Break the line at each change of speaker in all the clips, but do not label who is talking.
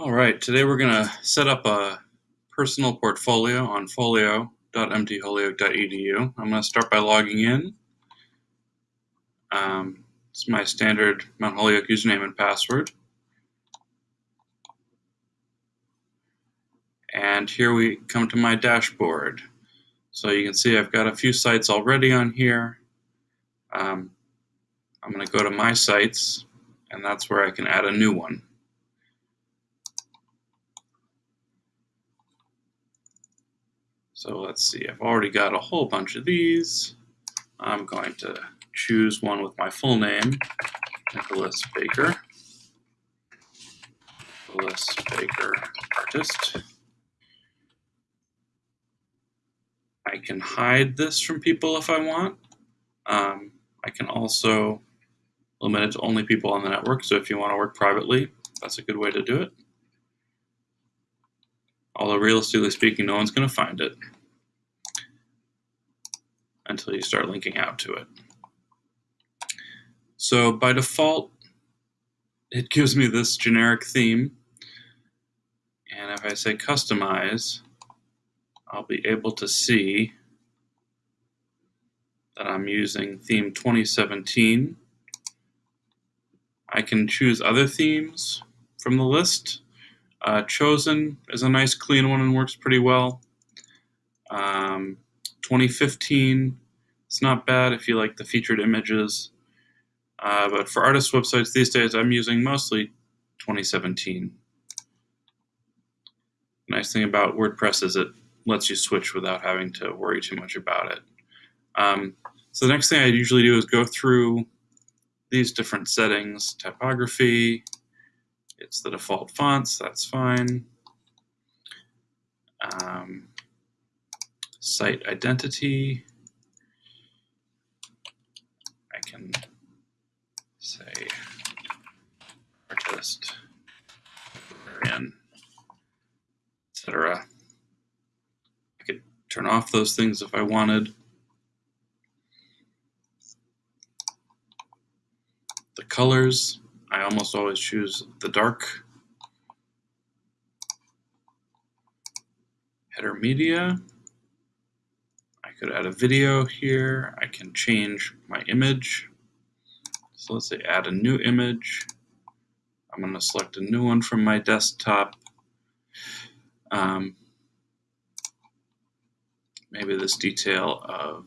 All right, today we're going to set up a personal portfolio on folio.mtholyoke.edu. I'm going to start by logging in. Um, it's my standard Mount Holyoke username and password. And here we come to my dashboard. So you can see I've got a few sites already on here. Um, I'm going to go to My Sites, and that's where I can add a new one. So let's see, I've already got a whole bunch of these. I'm going to choose one with my full name, Nicholas Baker. Nicholas Baker, artist. I can hide this from people if I want. Um, I can also limit it to only people on the network, so if you want to work privately, that's a good way to do it. Although realistically speaking, no one's going to find it until you start linking out to it. So by default, it gives me this generic theme. And if I say customize, I'll be able to see that I'm using theme 2017. I can choose other themes from the list. Uh, Chosen is a nice clean one and works pretty well. Um, 2015, it's not bad if you like the featured images. Uh, but for artist websites these days, I'm using mostly 2017. The nice thing about WordPress is it lets you switch without having to worry too much about it. Um, so the next thing I usually do is go through these different settings, typography, it's the default fonts, that's fine. Um, site identity, I can say artist, librarian, etc. I could turn off those things if I wanted. The colors, I almost always choose the dark. Header media. Could add a video here. I can change my image. So let's say add a new image. I'm going to select a new one from my desktop. Um, maybe this detail of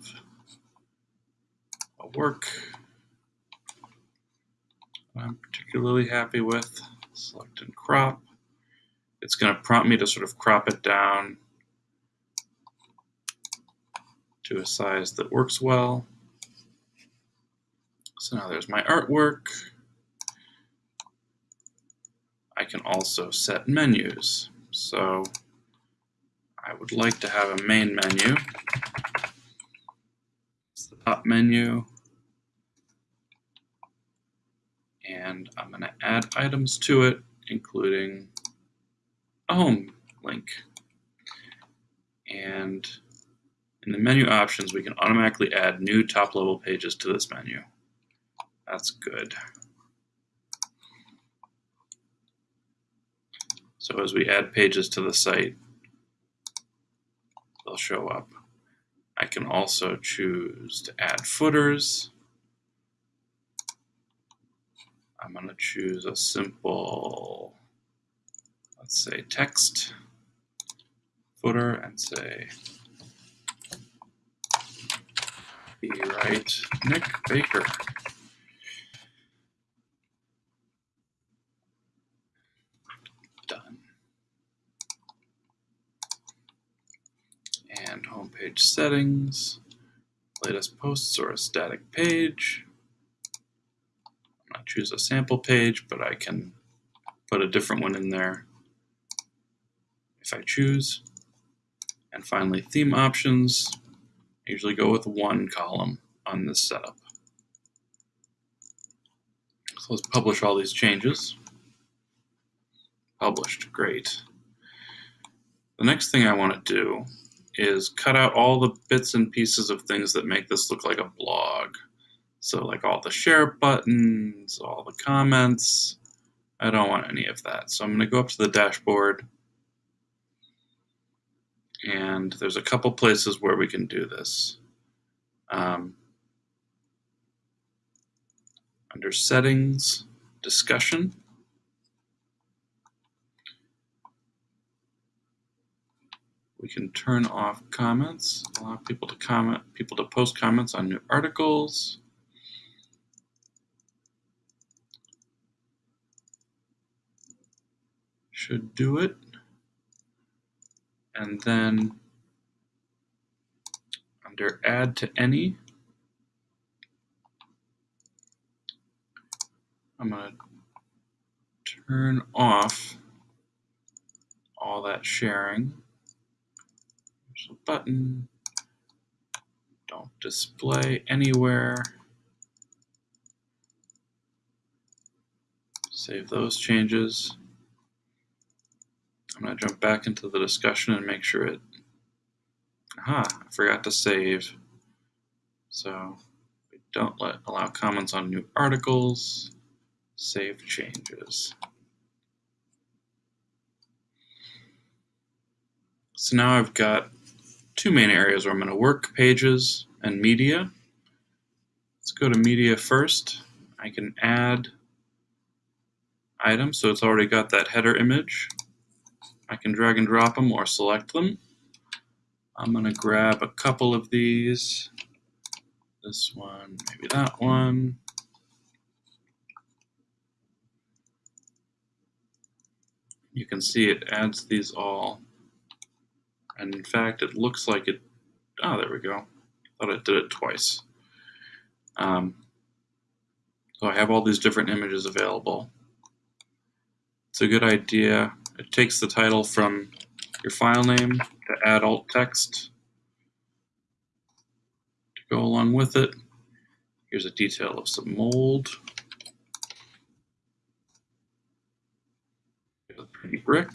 a work. I'm particularly happy with. Select and crop. It's going to prompt me to sort of crop it down to a size that works well. So now there's my artwork. I can also set menus. So I would like to have a main menu. It's the top menu. and I'm going to add items to it, including a home link. And in the menu options, we can automatically add new top-level pages to this menu. That's good. So as we add pages to the site, they'll show up. I can also choose to add footers. I'm going to choose a simple, let's say text footer and say be right Nick Baker. Done. And homepage settings, latest posts or a static page I'm going to choose a sample page, but I can put a different one in there if I choose. And finally, theme options. I usually go with one column on this setup. So let's publish all these changes. Published, great. The next thing I want to do is cut out all the bits and pieces of things that make this look like a blog. So like all the share buttons, all the comments, I don't want any of that. So I'm going to go up to the dashboard. And there's a couple places where we can do this. Um, under settings, discussion. We can turn off comments, allow people to comment, people to post comments on new articles. Should do it. And then under AddToAny, I'm going to turn off all that sharing. There's a button. Don't display anywhere. Save those changes. I'm going to jump back into the discussion and make sure it. Aha, I forgot to save. So we don't let allow comments on new articles. Save changes. So now I've got two main areas where I'm going to work pages and media. Let's go to media first. I can add items, so it's already got that header image. I can drag and drop them or select them. I'm going to grab a couple of these. This one, maybe that one. You can see it adds these all. And in fact, it looks like it, oh, there we go. Thought it did it twice. Um, so I have all these different images available. It's a good idea it takes the title from your file name to add alt text to go along with it. Here's a detail of some mold. Here's a pretty brick.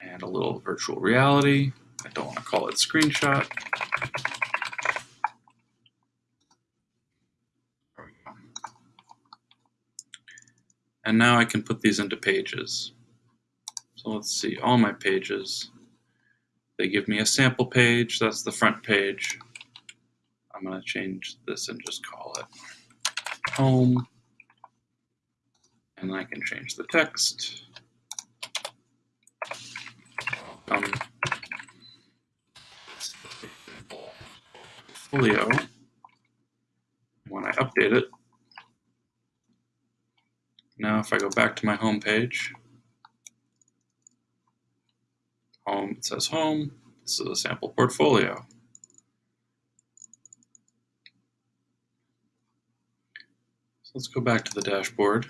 And a little virtual reality. I don't want to call it screenshot. And now I can put these into pages. So let's see, all my pages. They give me a sample page, that's the front page. I'm going to change this and just call it home. And I can change the text. Um, folio. When I update it, now if I go back to my home page, home, it says home, this is a sample portfolio. So let's go back to the dashboard.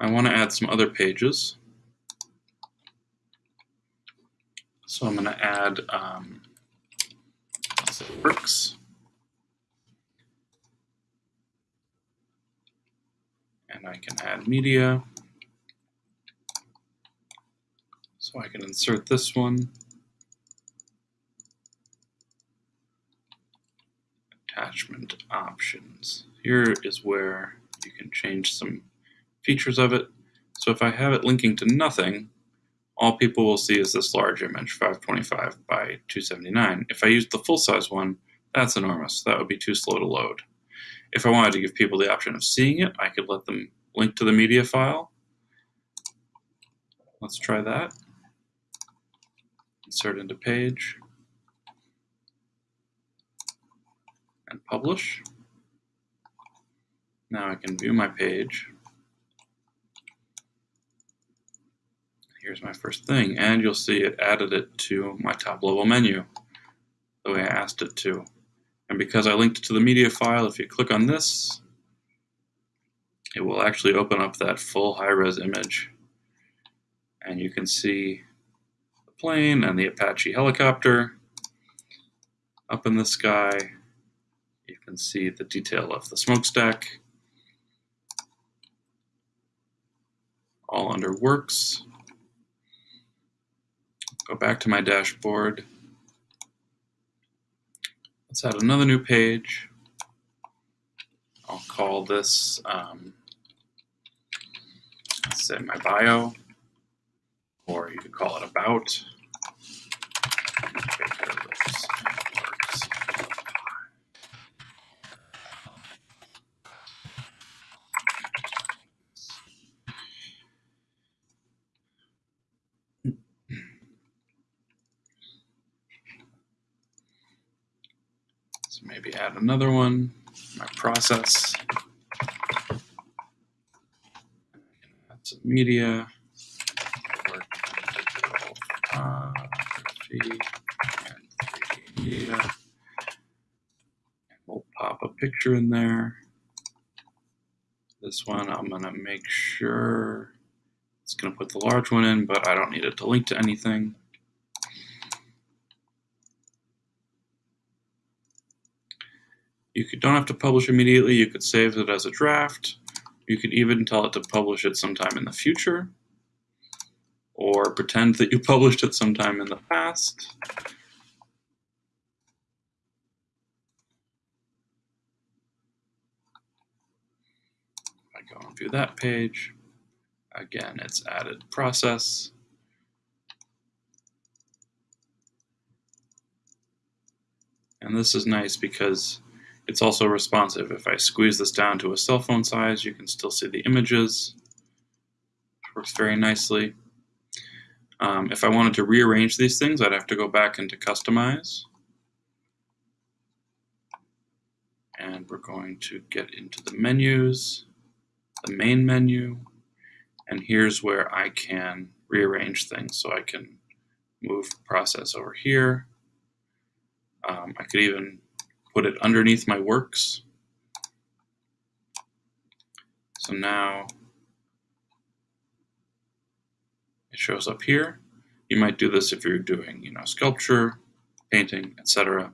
I want to add some other pages. So I'm going to add um, works. And I can add media. So I can insert this one. Attachment options. Here is where you can change some features of it. So if I have it linking to nothing, all people will see is this large image, 525 by 279. If I use the full-size one, that's enormous. That would be too slow to load. If I wanted to give people the option of seeing it, I could let them link to the media file. Let's try that. Insert into page. And publish. Now I can view my page. Here's my first thing, and you'll see it added it to my top level menu the way I asked it to. And because I linked to the media file, if you click on this, it will actually open up that full high-res image. And you can see the plane and the Apache helicopter up in the sky. You can see the detail of the smokestack. All under works. Go back to my dashboard. Let's add another new page. I'll call this, um, let's say my bio, or you could call it about. Another one, my process. Add some media. media. We'll pop a picture in there. This one I'm gonna make sure it's gonna put the large one in, but I don't need it to link to anything. You could, don't have to publish immediately. You could save it as a draft. You could even tell it to publish it sometime in the future or pretend that you published it sometime in the past. I go and view that page. Again, it's added process. And this is nice because it's also responsive. If I squeeze this down to a cell phone size, you can still see the images. Works very nicely. Um, if I wanted to rearrange these things, I'd have to go back into Customize. And we're going to get into the menus, the main menu, and here's where I can rearrange things. So I can move process over here. Um, I could even put it underneath my works. So now it shows up here. You might do this if you're doing, you know, sculpture, painting, etc.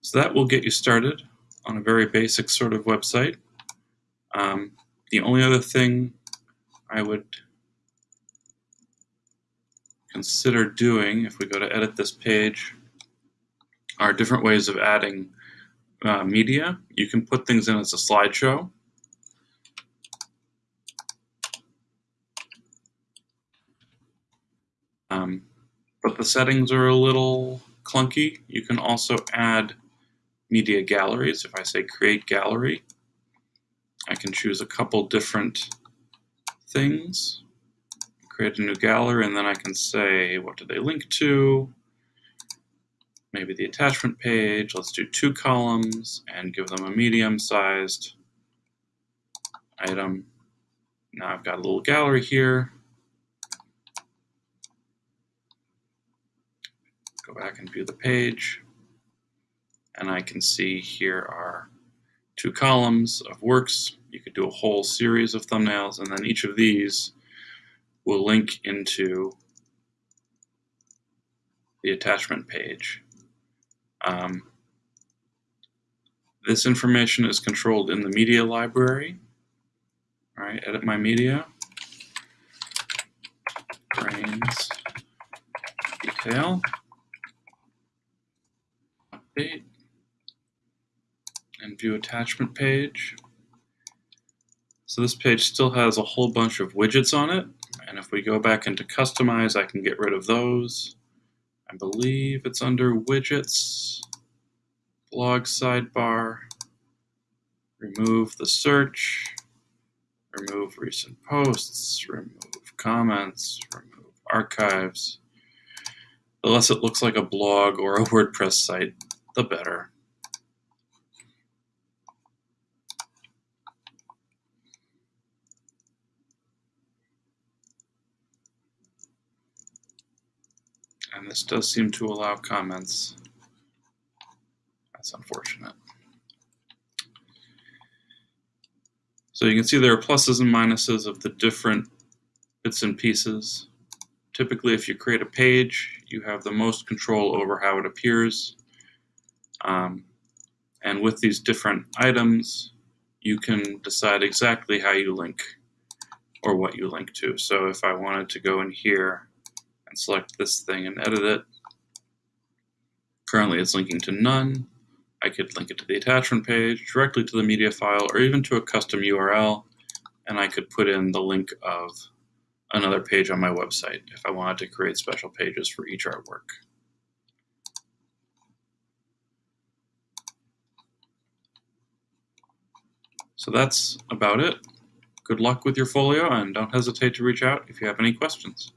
So that will get you started on a very basic sort of website. Um, the only other thing I would consider doing if we go to edit this page are different ways of adding uh, media. You can put things in as a slideshow. Um, but the settings are a little clunky. You can also add media galleries. If I say create gallery, I can choose a couple different things, create a new gallery, and then I can say, what do they link to? Maybe the attachment page. Let's do two columns and give them a medium-sized item. Now I've got a little gallery here. Go back and view the page. And I can see here are two columns of works. You could do a whole series of thumbnails, and then each of these will link into the attachment page. Um, this information is controlled in the media library. All right, edit my media. Brains detail. Update. And view attachment page. So this page still has a whole bunch of widgets on it. And if we go back into customize, I can get rid of those. I believe it's under widgets, blog sidebar, remove the search, remove recent posts, remove comments, remove archives. The less it looks like a blog or a WordPress site, the better. And this does seem to allow comments. That's unfortunate. So you can see there are pluses and minuses of the different bits and pieces. Typically, if you create a page, you have the most control over how it appears. Um, and with these different items, you can decide exactly how you link or what you link to. So if I wanted to go in here and select this thing and edit it. Currently it's linking to none, I could link it to the attachment page, directly to the media file, or even to a custom URL, and I could put in the link of another page on my website if I wanted to create special pages for each artwork. So that's about it. Good luck with your folio and don't hesitate to reach out if you have any questions.